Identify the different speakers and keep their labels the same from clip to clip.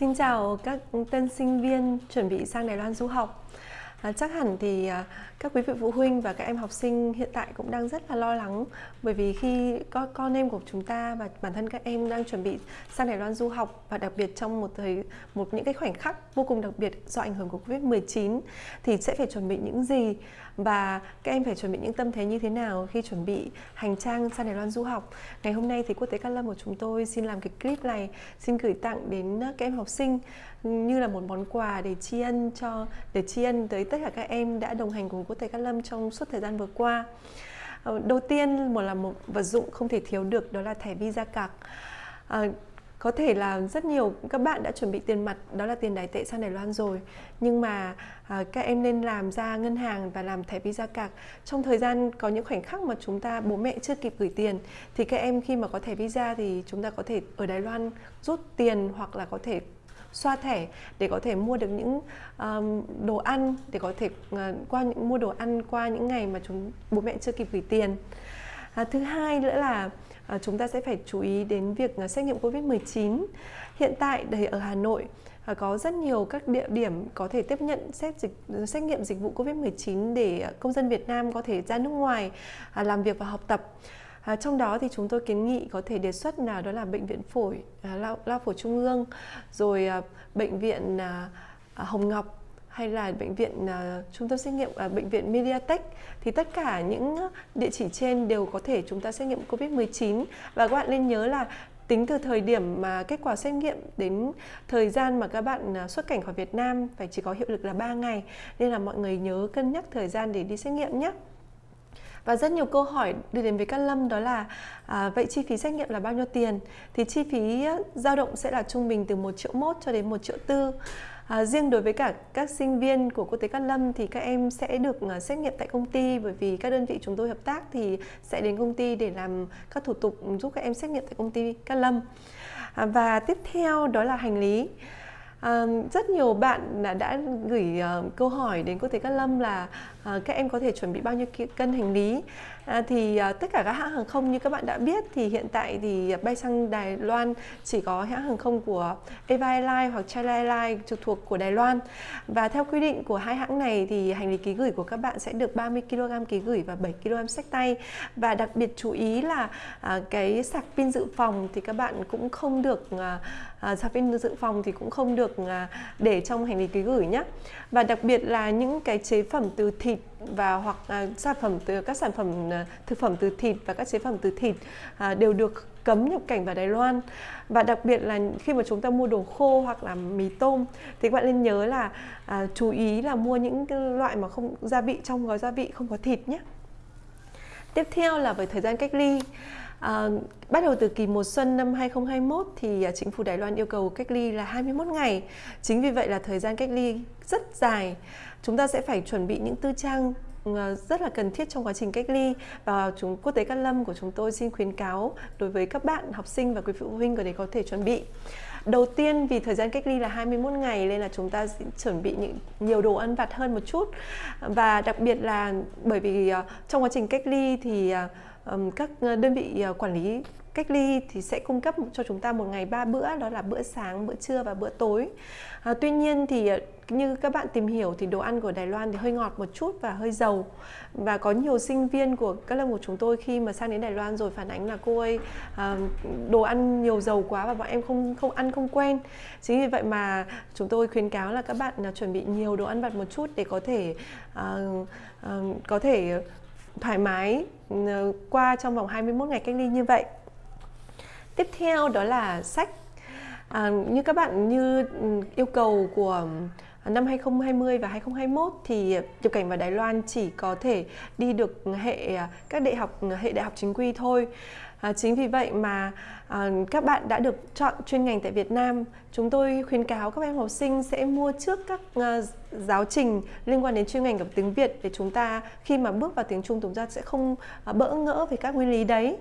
Speaker 1: Xin chào các tân sinh viên chuẩn bị sang Đài Loan du học. À, chắc hẳn thì à, các quý vị phụ huynh và các em học sinh hiện tại cũng đang rất là lo lắng. Bởi vì khi con con em của chúng ta và bản thân các em đang chuẩn bị sang Đài Loan du học và đặc biệt trong một thời một những cái khoảnh khắc vô cùng đặc biệt do ảnh hưởng của Covid-19 thì sẽ phải chuẩn bị những gì? Và các em phải chuẩn bị những tâm thế như thế nào khi chuẩn bị hành trang sang Đài Loan du học. Ngày hôm nay thì Quốc tế Cát Lâm của chúng tôi xin làm cái clip này xin gửi tặng đến ờ, các em học sinh như là một món quà để tri ân cho để tri ân tới tất cả các em đã đồng hành cùng Quốc thầy Cát Lâm trong suốt thời gian vừa qua. Ờ, đầu tiên một là một vật dụng không thể thiếu được đó là thẻ visa cạc. À, ờ, có thể là rất nhiều các bạn đã chuẩn bị tiền mặt đó là tiền đài tệ sang Đài Loan rồi nhưng mà à, các em nên làm ra ngân hàng và làm thẻ visa cạc trong thời gian có những khoảnh khắc mà chúng ta bố mẹ chưa kịp gửi tiền thì các em khi mà có thẻ visa thì chúng ta có thể ở Đài Loan rút tiền hoặc là có thể xoa thẻ để có thể mua được những um, đồ ăn để có thể uh, qua những mua đồ ăn qua những ngày mà chúng bố mẹ chưa kịp gửi tiền. À, thứ hai nữa là à, chúng ta sẽ phải chú ý đến việc uh, xét nghiệm Covid-19 hiện tại đây ở Hà Nội à, có rất nhiều các địa điểm có thể tiếp nhận xét dịch xét nghiệm dịch vụ Covid-19 để công dân Việt Nam có thể ra nước ngoài à, làm việc và học tập. À, trong đó thì chúng tôi kiến nghị có thể đề xuất nào đó là bệnh viện phổi à, lao, lao phổi trung ương, rồi à, bệnh viện à, à, Hồng Ngọc hay là bệnh viện à, trung tâm xét nghiệm à, bệnh viện Mediatek. Thì tất cả những địa chỉ trên đều có thể chúng ta xét nghiệm Covid-19 và các bạn nên nhớ là tính từ thời điểm mà kết quả xét nghiệm đến thời gian mà các bạn à, xuất cảnh khỏi Việt Nam phải chỉ có hiệu lực là 3 ngày. Nên là mọi người nhớ cân nhắc thời gian để đi xét nghiệm nhé và rất nhiều câu hỏi đưa đến với Cát Lâm đó là à, vậy chi phí xét nghiệm là bao nhiêu tiền thì chi phí dao động sẽ là trung bình từ 1 triệu mốt cho đến 1 triệu tư À, riêng đối với cả các sinh viên của quốc tế Cát Lâm thì các em sẽ được uh, xét nghiệm tại công ty bởi vì các đơn vị chúng tôi hợp tác thì sẽ đến công ty để làm các thủ tục giúp các em xét nghiệm tại công ty Cát Lâm. À, và tiếp theo đó là hành lý. À, rất nhiều bạn đã, đã gửi uh, câu hỏi đến cô Thế Cát Lâm là uh, các em có thể chuẩn bị bao nhiêu cân hành lý? À, thì à, tất cả các hãng hàng không như các bạn đã biết thì hiện tại thì bay sang Đài Loan chỉ có hãng hàng không của Eva Airlines hoặc China Airlines trực thuộc của Đài Loan. Và theo quy định của hai hãng này thì hành lý ký gửi của các bạn sẽ được 30 kg ký gửi và 7 kg sách tay. Và đặc biệt chú ý là à, cái sạc pin dự phòng thì các bạn cũng không được à, sạc pin dự phòng thì cũng không được để trong hành lý ký gửi nhé và đặc biệt là những cái chế phẩm từ thịt và hoặc à, sản phẩm từ các sản phẩm Ờ, thực phẩm từ thịt và các chế phẩm từ thịt à, đều được cấm nhập cảnh vào Đài Loan và đặc biệt là khi mà chúng ta mua đồ khô hoặc là mì tôm thì các bạn nên nhớ là à, chú ý là mua những loại mà không gia vị trong gói gia vị không có thịt nhé tiếp theo là về thời gian cách ly À, bắt đầu từ kỳ mùa xuân năm 2021 thì à, chính phủ Đài Loan yêu cầu cách ly là 21 ngày. Chính vì vậy là thời gian cách ly rất dài. Chúng ta sẽ phải chuẩn bị những tư trang Ờ, rất là cần thiết trong quá trình cách ly và chúng, quốc tế Cát Lâm của chúng tôi xin khuyến cáo đối với các bạn học sinh và quý phụ huynh để có thể chuẩn bị. Đầu tiên, vì thời gian cách ly là 21 ngày nên là chúng ta chuẩn bị những, nhiều đồ ăn vặt hơn một chút và đặc biệt là bởi vì ờ, trong quá trình cách ly thì ờ, các ờ, đơn vị ờ, quản lý cách ly thì sẽ cung cấp cho chúng ta một ngày ba bữa đó là bữa sáng, bữa trưa và bữa tối. À, tuy nhiên thì ờ, như các bạn tìm hiểu thì đồ ăn của Đài Loan thì hơi ngọt một chút và hơi dầu và có nhiều sinh viên của các lớp của chúng tôi khi mà sang đến Đài Loan rồi phản ánh là cô ơi à, đồ ăn nhiều dầu quá và bọn em không không ăn không quen chính vì vậy mà chúng tôi khuyến cáo là các bạn chuẩn bị nhiều đồ ăn vặt một chút để có thể à, à, có thể thoải mái ừ, qua trong vòng 21 ngày cách ly như vậy. Tiếp theo đó là sách. À, như các bạn như ừ, yêu cầu của ừ, năm 2020 và 2021 thì nhập cảnh vào Đài Loan chỉ có thể đi được hệ à, các đại học hệ đại học chính quy thôi. À, chính vì vậy mà à, các bạn đã được chọn chuyên ngành tại Việt Nam. Chúng tôi khuyến cáo các em học sinh sẽ mua trước các à, giáo trình liên quan đến chuyên ngành của tiếng Việt để chúng ta khi mà bước vào tiếng Trung chúng ta sẽ không à, bỡ ngỡ về các nguyên lý đấy.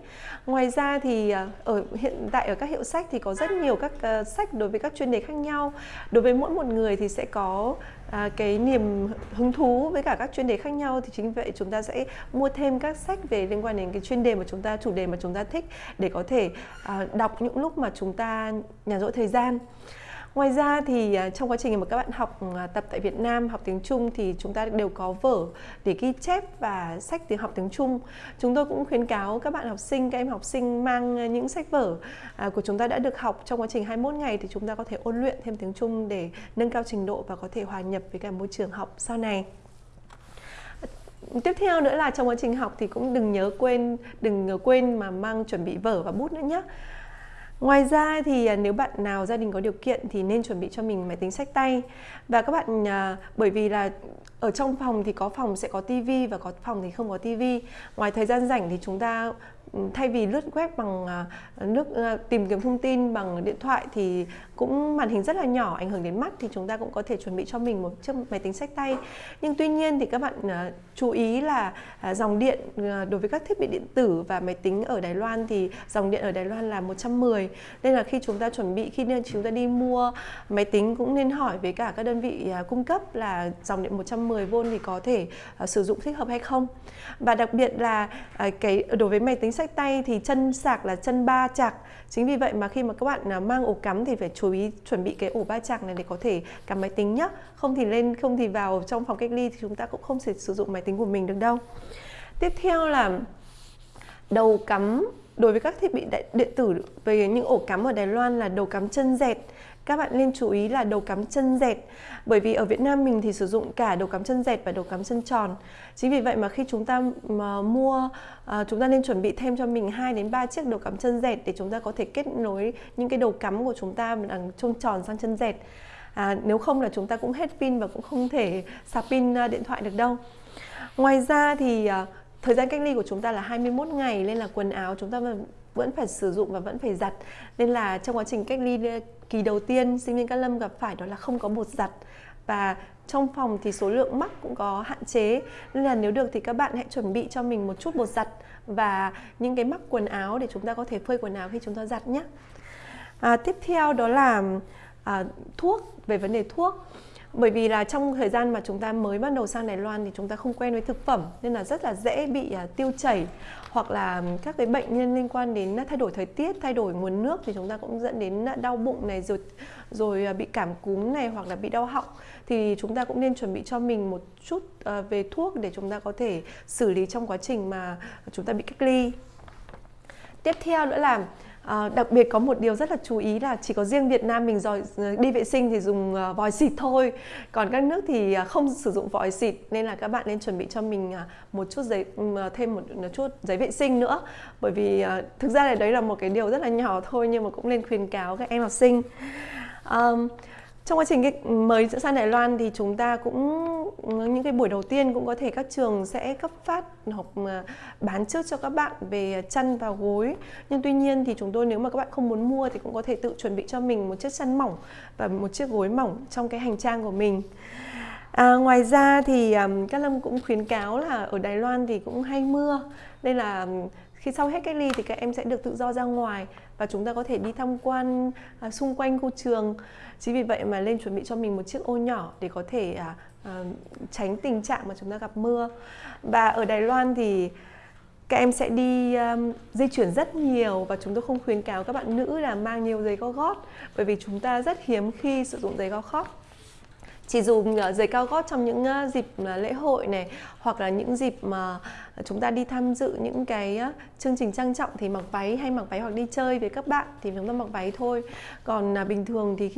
Speaker 1: Ngoài ra thì à, ở hiện tại ở các hiệu sách thì có rất nhiều các à, sách đối với các chuyên đề khác nhau. Đối với mỗi một người thì sẽ có à, cái niềm hứng thú với cả các chuyên đề khác nhau thì chính vậy chúng ta sẽ mua thêm các sách về liên quan đến cái chuyên đề mà chúng ta chủ đề mà chúng ta thích để có thể à, đọc những lúc mà chúng ta nhàn rỗi thời gian. Ngoài ra thì à, trong quá trình mà các bạn học ừ, à, tập tại Việt Nam học tiếng Trung thì chúng ta đều có vở để ghi chép và sách tiếng học tiếng Trung. Chúng tôi cũng khuyến cáo các bạn học sinh, các em học sinh mang à, những sách vở của chúng ta đã được học trong quá trình 21 ngày thì chúng ta có thể ôn luyện thêm tiếng Trung để nâng cao trình độ và có thể hòa nhập với cả môi trường học sau này tiếp theo nữa là trong quá trình học thì cũng đừng nhớ quên đừng quên mà mang chuẩn bị vở và bút nữa nhé Ngoài ra thì à, nếu bạn nào gia đình có điều kiện thì nên chuẩn bị cho mình máy tính sách tay. Và các bạn à, bởi vì là ở trong phòng thì có phòng sẽ có tivi và có phòng thì không có tivi. Ngoài thời gian rảnh thì chúng ta ừ, thay vì lướt web bằng à, nước à, tìm kiếm thông tin bằng điện thoại thì cũng màn hình rất là nhỏ, ảnh hưởng đến mắt thì chúng ta cũng có thể chuẩn bị cho mình một chiếc máy tính sách tay nhưng tuy nhiên thì các bạn à, chú ý là dòng điện đối với các thiết bị điện tử và máy tính ở Đài Loan thì dòng điện ở Đài Loan là 110 nên là khi chúng ta chuẩn bị, khi chúng ta đi mua máy tính cũng nên hỏi với cả các đơn vị cung cấp là dòng điện 110 10V thì có thể à, sử dụng thích hợp hay không? Và đặc biệt là à, cái đối với máy tính sách tay thì chân sạc là chân ba chạc. Chính vì vậy mà khi mà các bạn uh, mang ổ cắm thì phải chú ý chuẩn bị cái ổ ba chạc này để có thể cắm máy tính nhé không thì lên không thì vào trong phòng cách ly thì chúng ta cũng không thể sử dụng máy tính của mình được đâu. Tiếp theo là đầu cắm đối với các thiết bị điện tử về những ổ cắm ở Đài Loan là đầu cắm chân dẹt. Các bạn nên chú ý là đầu cắm chân dẹt bởi vì ở Việt Nam mình thì sử dụng cả đầu cắm chân dẹt và đầu cắm chân tròn. Chính vì vậy mà khi chúng ta mà mua à, chúng ta nên chuẩn bị thêm cho mình 2 đến 3 chiếc đầu cắm chân dẹt để chúng ta có thể kết nối những cái đầu cắm của chúng ta bằng trông tròn sang chân dẹt. À, nếu không là chúng ta cũng hết pin và cũng không thể sạc pin à, điện thoại được đâu. Ngoài ra thì à, thời gian cách ly của chúng ta là 21 ngày nên là quần áo chúng ta vẫn phải sử dụng và vẫn phải giặt. Nên là trong quá trình cách ly kỳ đầu tiên sinh viên Cát Lâm gặp phải đó là không có bột giặt. Và trong phòng thì số lượng mắc cũng có hạn chế. Nên là nếu được thì các bạn hãy chuẩn bị cho mình một chút bột giặt và những cái mắc quần áo để chúng ta có thể phơi quần áo khi chúng ta giặt nhé. À, tiếp theo đó là à, thuốc về vấn đề thuốc bởi vì là trong thời gian mà chúng ta mới bắt đầu sang Đài Loan thì chúng ta không quen với thực phẩm nên là rất là dễ bị à, tiêu chảy hoặc là các cái bệnh nhân liên quan đến thay đổi thời tiết, thay đổi nguồn nước thì chúng ta cũng dẫn đến đau bụng này rồi rồi à, bị cảm cúm này hoặc là bị đau họng thì chúng ta cũng nên chuẩn bị cho mình một chút à, về thuốc để chúng ta có thể xử lý trong quá trình mà chúng ta bị cách ly. Tiếp theo nữa là À, đặc biệt có một điều rất là chú ý là chỉ có riêng Việt Nam mình rồi ờ, đi vệ sinh thì dùng ờ, vòi xịt thôi. Còn các nước thì không sử dụng vòi xịt nên là các bạn nên chuẩn bị cho mình một chút giấy thêm một, một chút giấy vệ sinh nữa. Bởi vì thực ra là đấy là một cái điều rất là nhỏ thôi nhưng mà cũng nên khuyến cáo các em học sinh. Um, trong quá trình cái mới sang Đài Loan thì chúng ta cũng những cái buổi đầu tiên cũng có thể các trường sẽ cấp phát hoặc à, bán trước cho các bạn về chăn và gối. Nhưng tuy nhiên thì chúng tôi nếu mà các bạn không muốn mua thì cũng có thể tự chuẩn bị cho mình một chiếc chăn mỏng và một chiếc gối mỏng trong cái hành trang của mình. À, ngoài ra thì um, các lâm cũng khuyến cáo là ở Đài Loan thì cũng hay mưa. Nên là khi sau hết cách ly thì các em sẽ được tự do ra ngoài và chúng ta có thể đi tham quan à, xung quanh khu trường. Chính vì vậy mà lên chuẩn bị cho mình một chiếc ô nhỏ để có thể à, à, tránh tình trạng mà chúng ta gặp mưa. Và ở Đài Loan thì các em sẽ đi um, di chuyển rất nhiều và chúng tôi không khuyến cáo các bạn nữ là mang nhiều giày cao gót bởi vì chúng ta rất hiếm khi sử dụng giày cao gót chỉ dùng ờ, giày cao gót trong những ờ, dịp ờ, lễ hội này, hoặc là những dịp mà chúng ta đi tham dự những cái chương trình trang trọng thì mặc váy hay mặc váy hoặc đi chơi với các bạn thì chúng ta mặc váy thôi. Còn à, bình thường thì khi